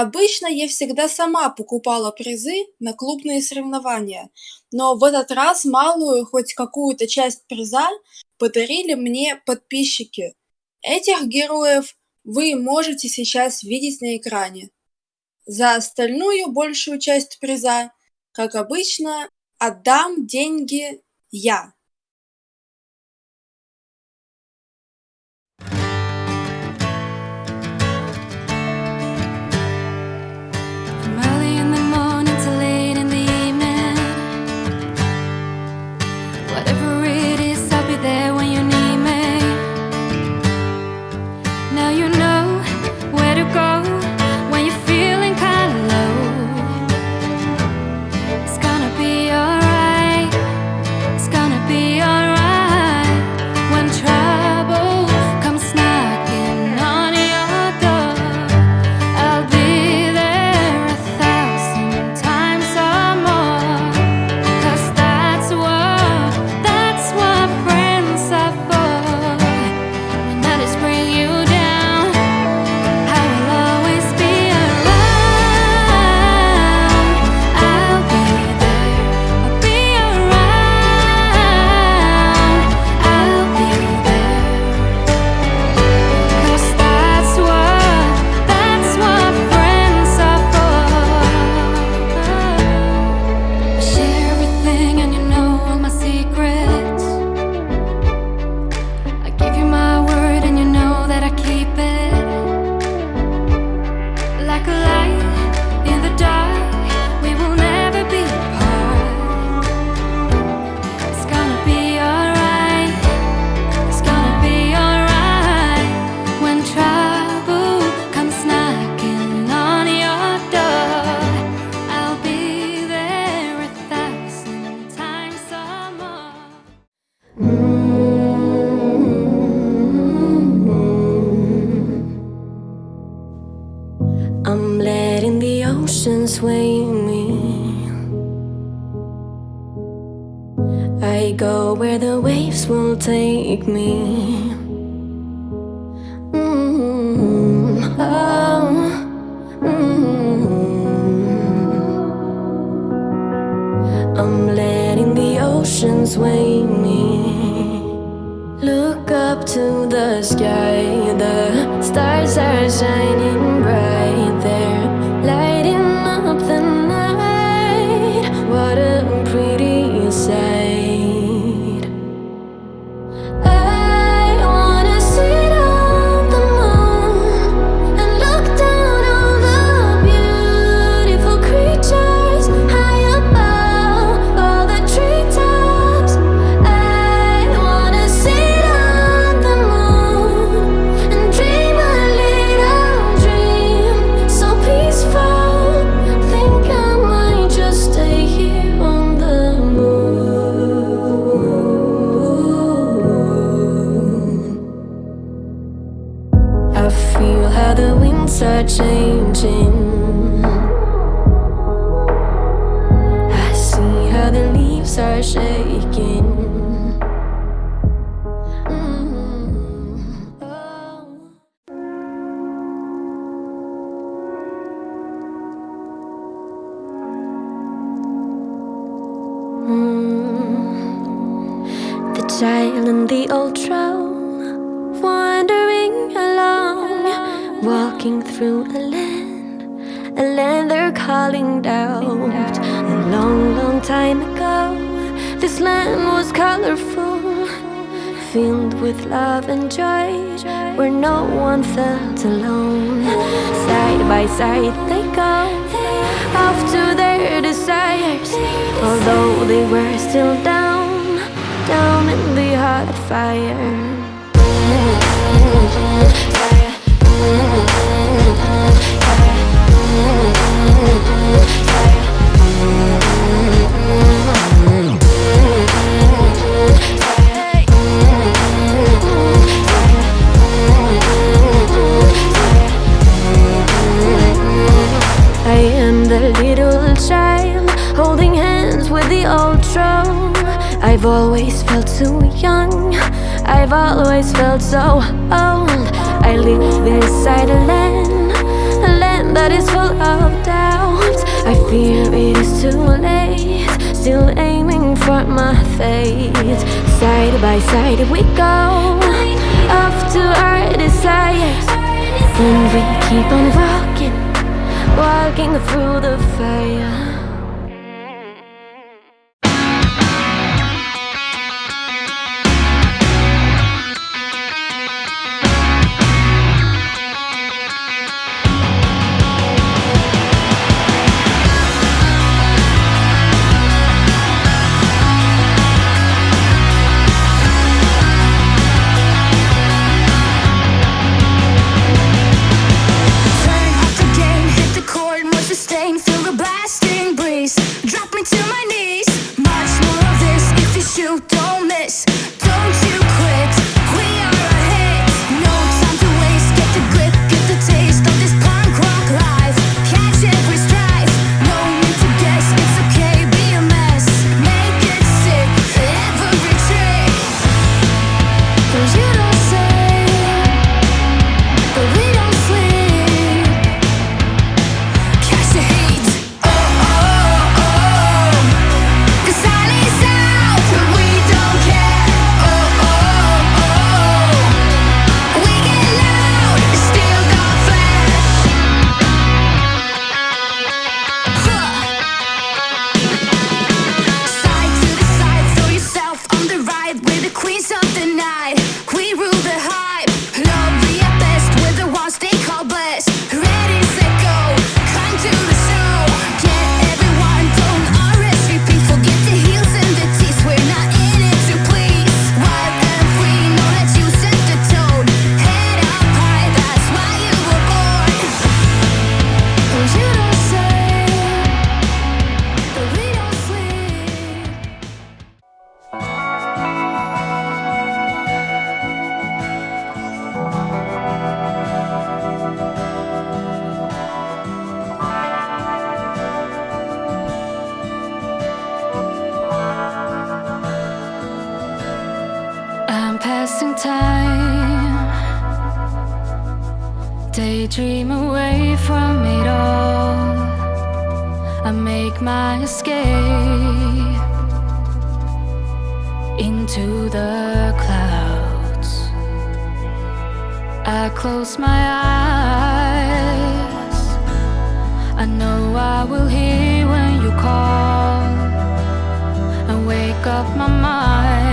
Обычно я всегда сама покупала призы на клубные соревнования, но в этот раз малую, хоть какую-то часть приза подарили мне подписчики. Этих героев вы можете сейчас видеть на экране. За остальную большую часть приза, как обычно, отдам деньги я. Take me one felt alone. Side by side they go, off to their desires. Although they were still down, down in the hot fire I've always felt too young I've always felt so old I live inside a land A land that is full of doubt. I fear it is too late. Still aiming for my fate. Side by side we go, off to our desires. And we keep on walking, walking through the fire. Passing time. Daydream away from it all. I make my escape Into the clouds. I close my eyes. I know I will hear when you call. And wake up my mind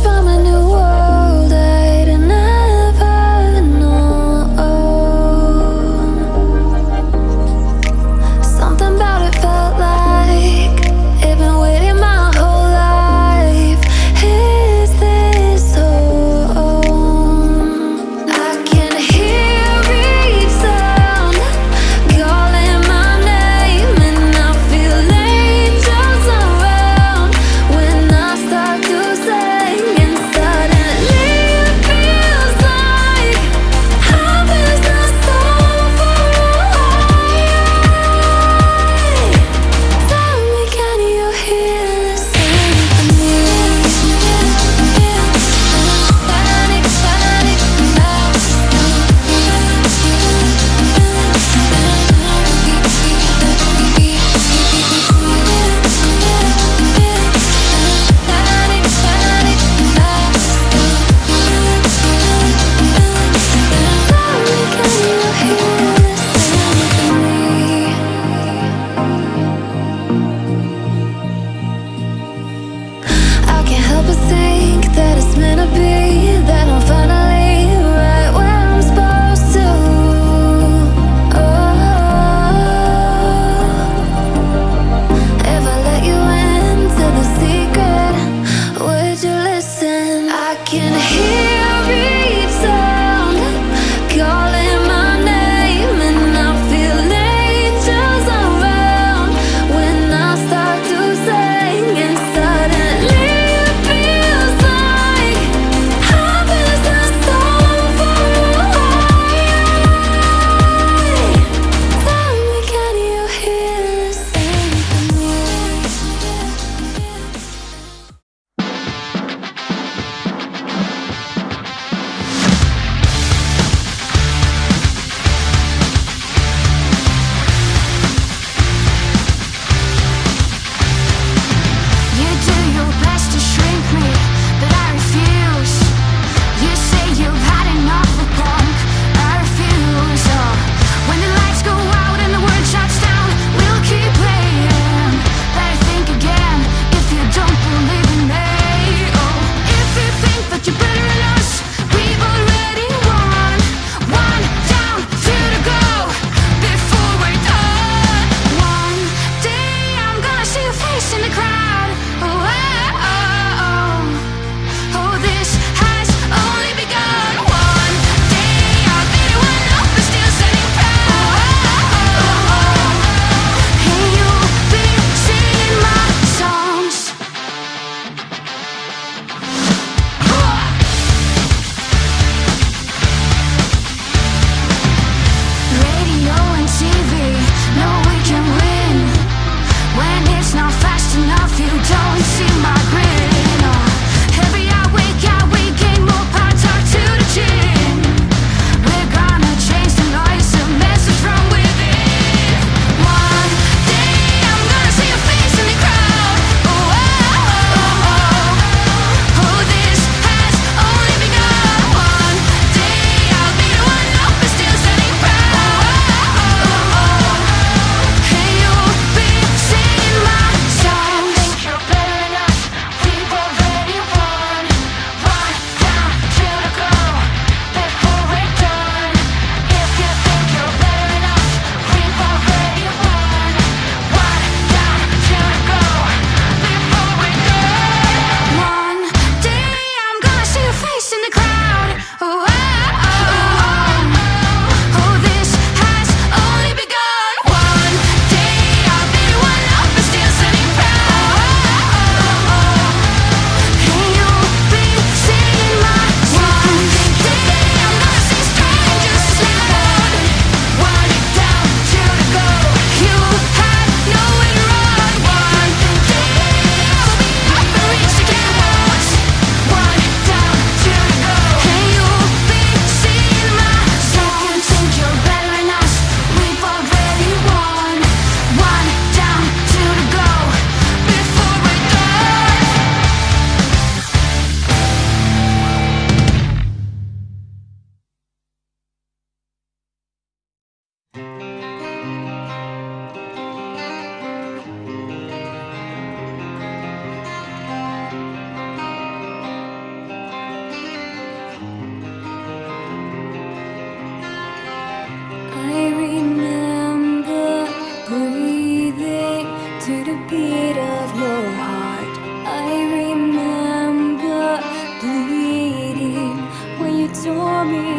from a new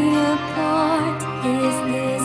apart. Is this